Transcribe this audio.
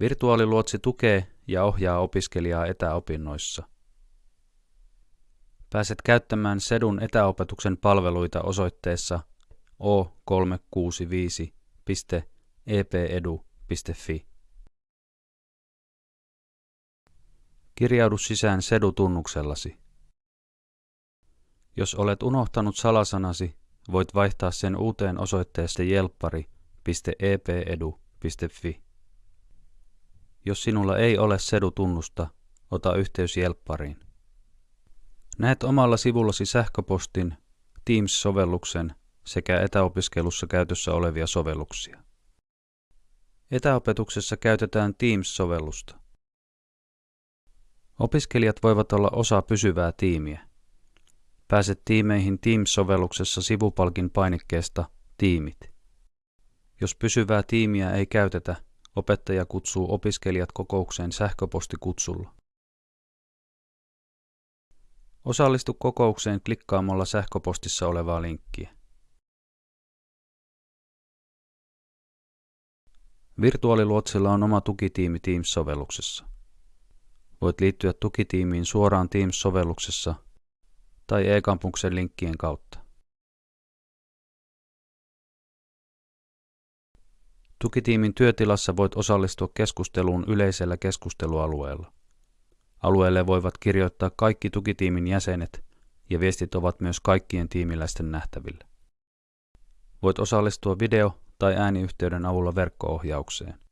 Virtuaaliluotsi tukee ja ohjaa opiskelijaa etäopinnoissa. Pääset käyttämään Sedun etäopetuksen palveluita osoitteessa o365.epedu.fi. Kirjaudu sisään Sedu-tunnuksellasi. Jos olet unohtanut salasanasi, voit vaihtaa sen uuteen osoitteessa jelppari.epedu.fi. Jos sinulla ei ole Sedu-tunnusta, ota yhteys Jelppariin. Näet omalla sivullasi sähköpostin, Teams-sovelluksen sekä etäopiskelussa käytössä olevia sovelluksia. Etäopetuksessa käytetään Teams-sovellusta. Opiskelijat voivat olla osa pysyvää tiimiä. Pääset tiimeihin Teams-sovelluksessa sivupalkin painikkeesta Tiimit. Jos pysyvää tiimiä ei käytetä, opettaja kutsuu opiskelijat kokoukseen sähköpostikutsulla. Osallistu kokoukseen klikkaamalla sähköpostissa olevaa linkkiä. Virtuaaliluotsilla on oma tukitiimi Teams-sovelluksessa. Voit liittyä tukitiimiin suoraan Teams-sovelluksessa tai e-kampuksen linkkien kautta. Tukitiimin työtilassa voit osallistua keskusteluun yleisellä keskustelualueella. Alueelle voivat kirjoittaa kaikki tukitiimin jäsenet ja viestit ovat myös kaikkien tiimiläisten nähtävillä. Voit osallistua video- tai ääniyhteyden avulla verkkoohjaukseen.